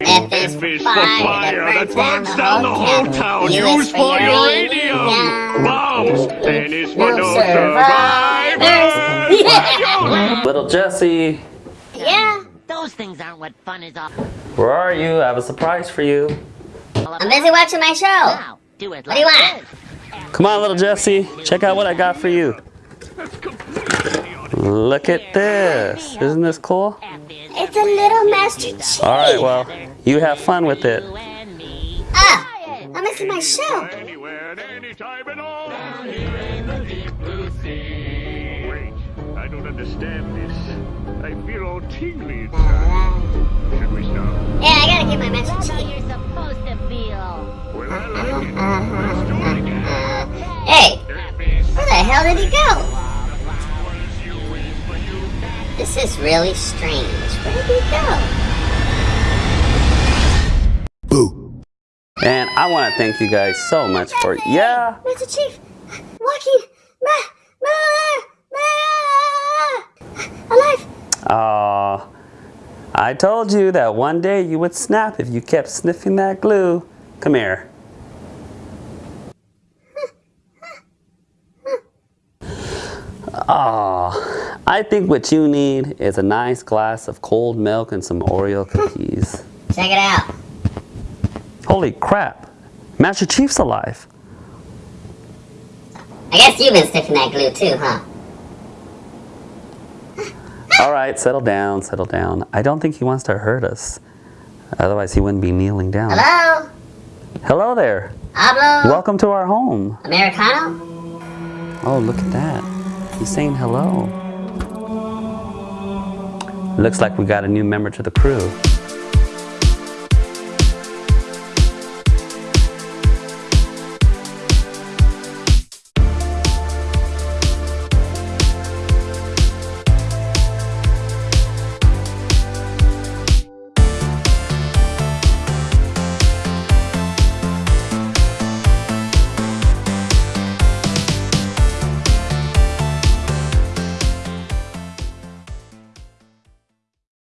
F is F is for fire that burns down the whole town. Use for uranium. Bombs. N is for no survivors. Little Jesse, Yeah, those things aren't what fun is all where are you? I have a surprise for you. I'm busy watching my show. Now, do it What do you want? Come on, little Jesse. Check out what I got for you. Look at this. Isn't this cool? It's a little Master Chief. All right, well, you have fun with it. you and me. Ah, I'm missing my show. Anywhere and anytime at all. Wait, I don't understand this. I feel all tingly inside. Should we stop? Yeah, I gotta get my Master That's how Chief. you're supposed to feel. Well, I like it. Let's do it again. Hey, where the hell did he go? This is really strange. Where did he go? Boo. And I want to thank you guys so much for, yeah. Master Chief, walking, ma, ma, ma, alive. Aw, I told you that one day you would snap if you kept sniffing that glue. Come here. Aw, I think what you need is a nice glass of cold milk and some Oreo cookies. Check it out. Holy crap, Master Chief's alive. I guess you've been sniffing that glue too, huh? All right, settle down, settle down. I don't think he wants to hurt us. Otherwise, he wouldn't be kneeling down. Hello? Hello there. Hablo? Welcome to our home. Americano? Oh, look at that. He's saying hello. Looks like we got a new member to the crew.